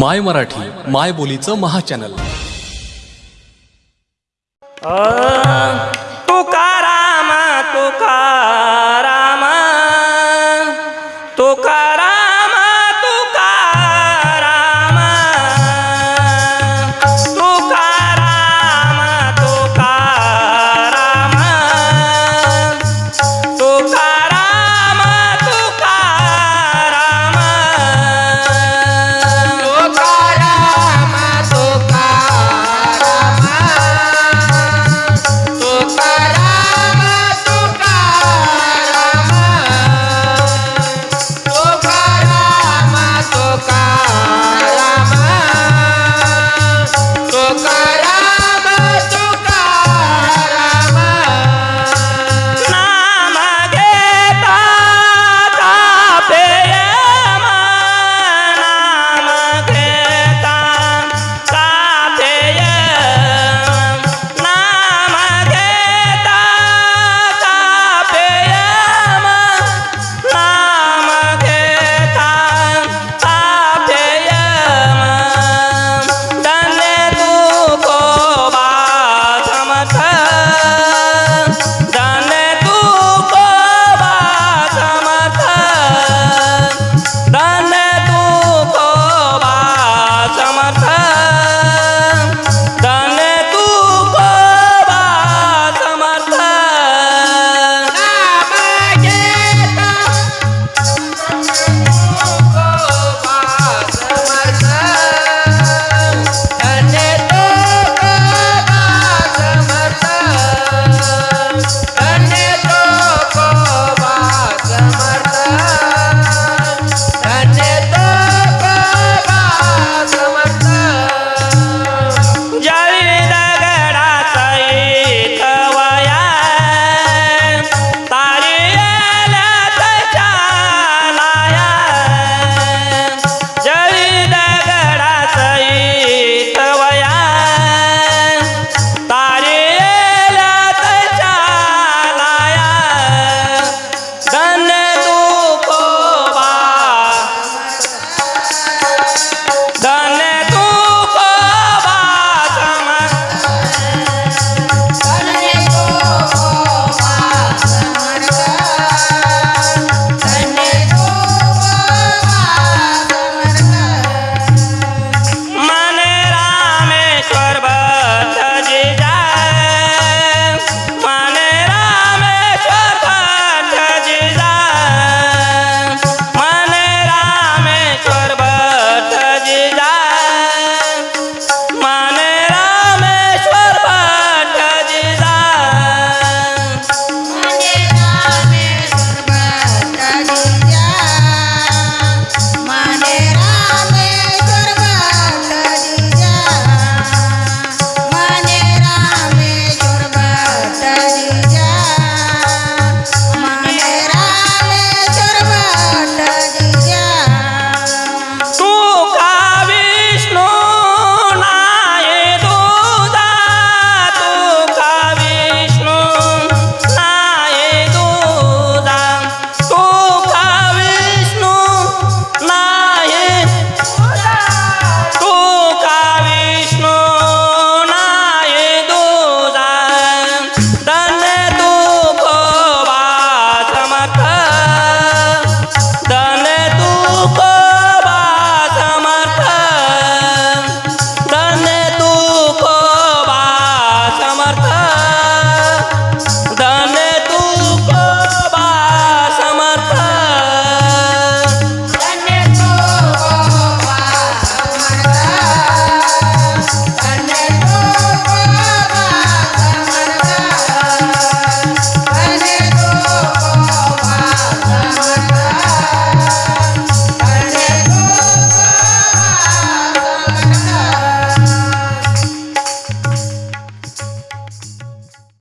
माय मराठी माय बोलीचं महाचॅनल चॅनल.